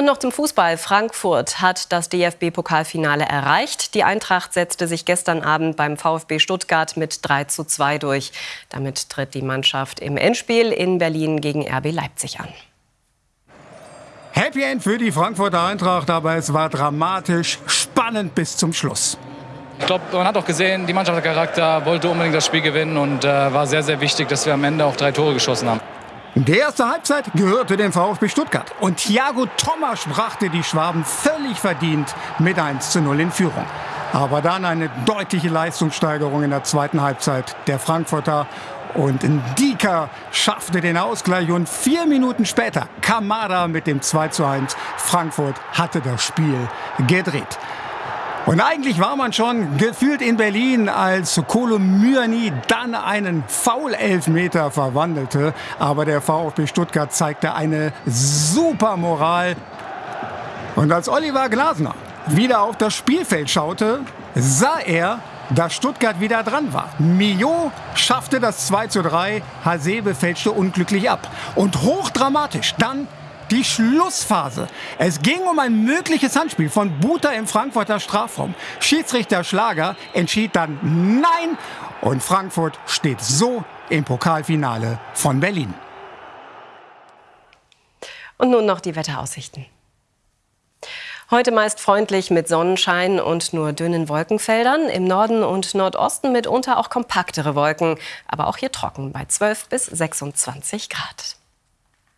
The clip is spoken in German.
Und noch zum Fußball. Frankfurt hat das DFB-Pokalfinale erreicht. Die Eintracht setzte sich gestern Abend beim VfB Stuttgart mit 3 zu 2 durch. Damit tritt die Mannschaft im Endspiel in Berlin gegen RB Leipzig an. Happy End für die Frankfurter Eintracht, aber es war dramatisch spannend bis zum Schluss. Ich glaube, man hat auch gesehen, die Mannschaft hat Charakter, wollte unbedingt das Spiel gewinnen und äh, war sehr, sehr wichtig, dass wir am Ende auch drei Tore geschossen haben. Die erste Halbzeit gehörte dem VfB Stuttgart und Thiago Thomas brachte die Schwaben völlig verdient mit 1 zu 0 in Führung. Aber dann eine deutliche Leistungssteigerung in der zweiten Halbzeit der Frankfurter und Ndika schaffte den Ausgleich und vier Minuten später Kamada mit dem 2 zu 1. Frankfurt hatte das Spiel gedreht. Und eigentlich war man schon gefühlt in Berlin, als Kolo Myani dann einen Foul-Elfmeter verwandelte. Aber der VfB Stuttgart zeigte eine super Moral. Und als Oliver Glasner wieder auf das Spielfeld schaute, sah er, dass Stuttgart wieder dran war. Mio schaffte das 2 zu 3, Hasebe fälschte unglücklich ab. Und hochdramatisch dann die Schlussphase. Es ging um ein mögliches Handspiel von Buta im Frankfurter Strafraum. Schiedsrichter Schlager entschied dann Nein und Frankfurt steht so im Pokalfinale von Berlin. Und nun noch die Wetteraussichten. Heute meist freundlich mit Sonnenschein und nur dünnen Wolkenfeldern. Im Norden und Nordosten mitunter auch kompaktere Wolken. Aber auch hier trocken bei 12 bis 26 Grad.